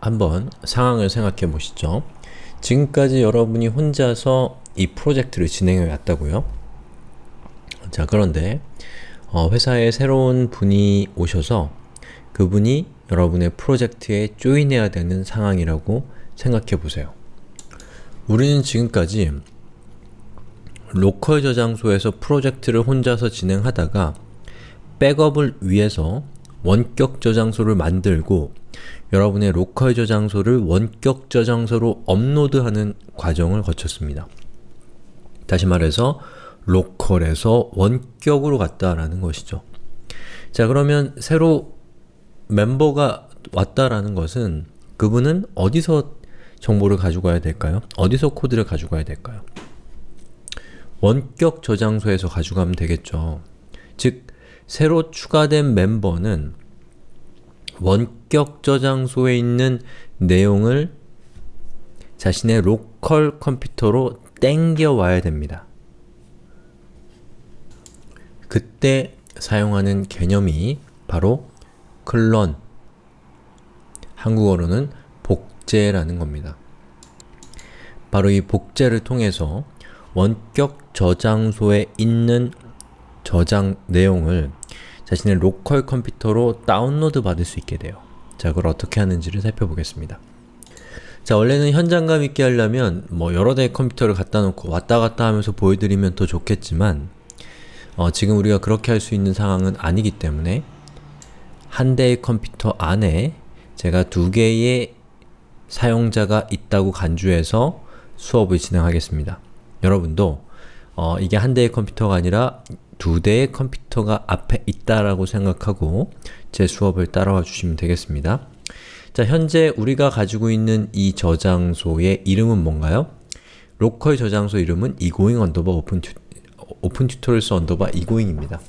한번 상황을 생각해 보시죠. 지금까지 여러분이 혼자서 이 프로젝트를 진행해 왔다고요? 자 그런데 어, 회사에 새로운 분이 오셔서 그분이 여러분의 프로젝트에 조인해야 되는 상황이라고 생각해 보세요. 우리는 지금까지 로컬 저장소에서 프로젝트를 혼자서 진행하다가 백업을 위해서 원격 저장소를 만들고 여러분의 로컬 저장소를 원격 저장소로 업로드하는 과정을 거쳤습니다. 다시 말해서 로컬에서 원격으로 갔다라는 것이죠. 자 그러면 새로 멤버가 왔다라는 것은 그분은 어디서 정보를 가지고 가야 될까요? 어디서 코드를 가지고 가야 될까요? 원격 저장소에서 가져가면 되겠죠. 즉, 새로 추가된 멤버는 원격 저장소에 있는 내용을 자신의 로컬 컴퓨터로 땡겨 와야 됩니다. 그때 사용하는 개념이 바로 클론, 한국어로는 복제라는 겁니다. 바로 이 복제를 통해서 원격 저장소에 있는 저장 내용을 자신의 local 컴퓨터로 다운로드 받을 수 있게 돼요. 자, 그걸 어떻게 하는지를 살펴보겠습니다. 자, 원래는 현장감 있게 하려면 뭐 여러 대의 컴퓨터를 갖다 놓고 왔다 갔다 하면서 보여드리면 더 좋겠지만 어, 지금 우리가 그렇게 할 수 있는 상황은 아니기 때문에 한 대의 컴퓨터 안에 제가 두 개의 사용자가 있다고 간주해서 수업을 진행하겠습니다. 여러분도 어, 이게 한 대의 컴퓨터가 아니라 두 대의 컴퓨터가 앞에 있다라고 생각하고 제 수업을 따라와 주시면 되겠습니다. 자, 현재 우리가 가지고 있는 이 저장소의 이름은 뭔가요? local 저장소 이름은 egoing underbar open tu, open tutorials underbar egoing입니다.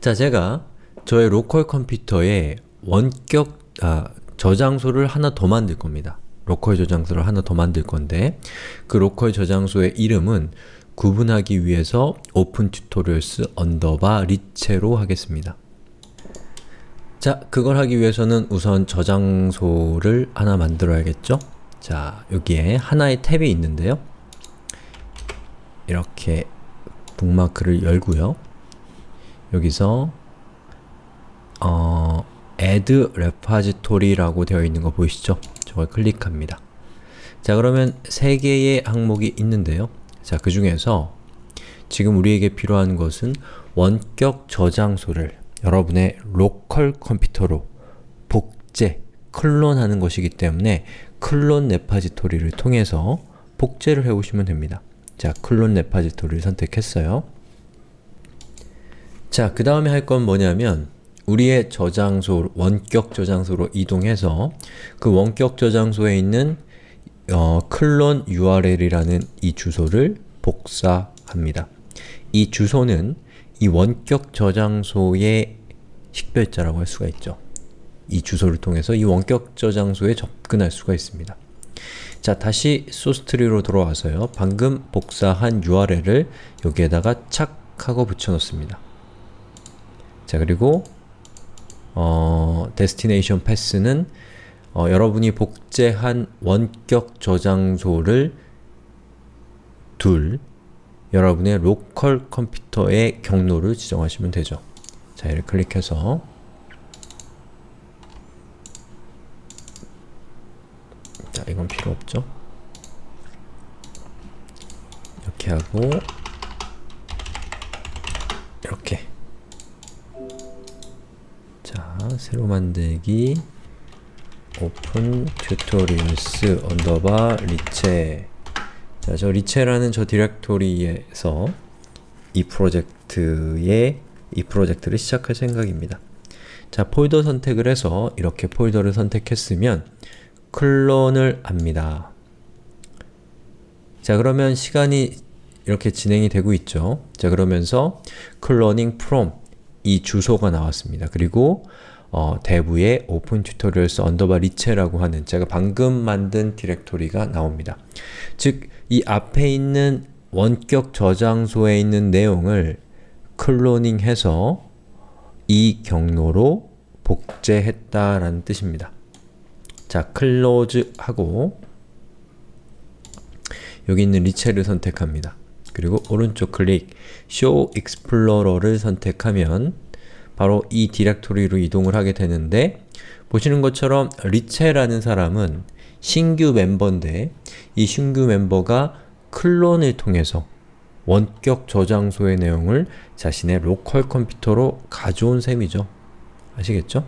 자, 제가 저의 local 컴퓨터에 원격 아, 저장소를 하나 더 만들 겁니다. local 저장소를 하나 더 만들 건데 그 local 저장소의 이름은 구분하기 위해서 tutorials underbar 리체로 하겠습니다. 자, 그걸 하기 위해서는 우선 저장소를 하나 만들어야겠죠? 자, 여기에 하나의 탭이 있는데요. 이렇게 북마크를 열고요. 여기서 어, add repository라고 되어 있는 거 보이시죠? 저걸 클릭합니다. 자 그러면 세 개의 항목이 있는데요. 자, 그 중에서 지금 우리에게 필요한 것은 원격 저장소를 여러분의 로컬 컴퓨터로 복제, clone하는 것이기 때문에 clone repository를 통해서 복제를 해오시면 됩니다. 자, 클론 레파지토리를 선택했어요. 자, 그 다음에 할 건 뭐냐면 우리의 저장소, 원격 저장소로 이동해서 그 원격 저장소에 있는 어, 클론 URL이라는 이 주소를 복사합니다. 이 주소는 이 원격 저장소의 식별자라고 할 수가 있죠. 이 주소를 통해서 이 원격 저장소에 접근할 수가 있습니다. 자, 다시 SourceTree로 돌아와서요. 방금 복사한 URL을 여기에다가 착 하고 붙여놓습니다. 자, 그리고 어, destination path는 어, 여러분이 복제한 원격 저장소를 둘 여러분의 로컬 컴퓨터의 경로를 지정하시면 되죠. 자, 이를 클릭해서 자, 이건 필요 없죠. 이렇게 하고 이렇게 자, 새로 만들기 open tutorials underbar 리체 자, 저 리체라는 저 디렉토리에서 이 프로젝트의 이 프로젝트를 시작할 생각입니다. 자, 폴더 선택을 해서 이렇게 폴더를 선택했으면 clone을 합니다. 자, 그러면 시간이 이렇게 진행이 되고 있죠. 자, 그러면서 cloning from 이 주소가 나왔습니다. 그리고 어, dev에 open tutorials underbar 리체라고 하는 제가 방금 만든 디렉토리가 나옵니다. 즉, 이 앞에 있는 원격 저장소에 있는 내용을 cloning해서 이 경로로 복제했다라는 뜻입니다. 자, close 하고 여기 있는 리체를 선택합니다. 그리고 오른쪽 클릭 Show Explorer를 선택하면 바로 이 디렉토리로 이동을 하게 되는데 보시는 것처럼 리체라는 사람은 신규 멤버인데 이 신규 멤버가 clone을 통해서 원격 저장소의 내용을 자신의 로컬 컴퓨터로 가져온 셈이죠. 아시겠죠?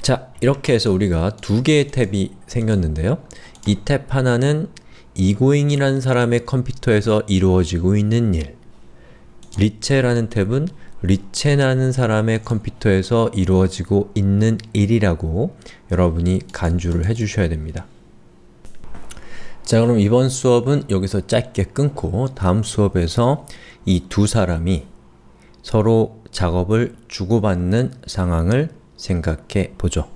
자, 이렇게 해서 우리가 두 개의 탭이 생겼는데요. 이 탭 하나는 이고잉이라는 사람의 컴퓨터에서 이루어지고 있는 일 리체라는 탭은 리체라는 사람의 컴퓨터에서 이루어지고 있는 일이라고 여러분이 간주를 해주셔야 됩니다. 자 그럼 이번 수업은 여기서 짧게 끊고 다음 수업에서 이 두 사람이 서로 작업을 주고받는 상황을 생각해 보죠.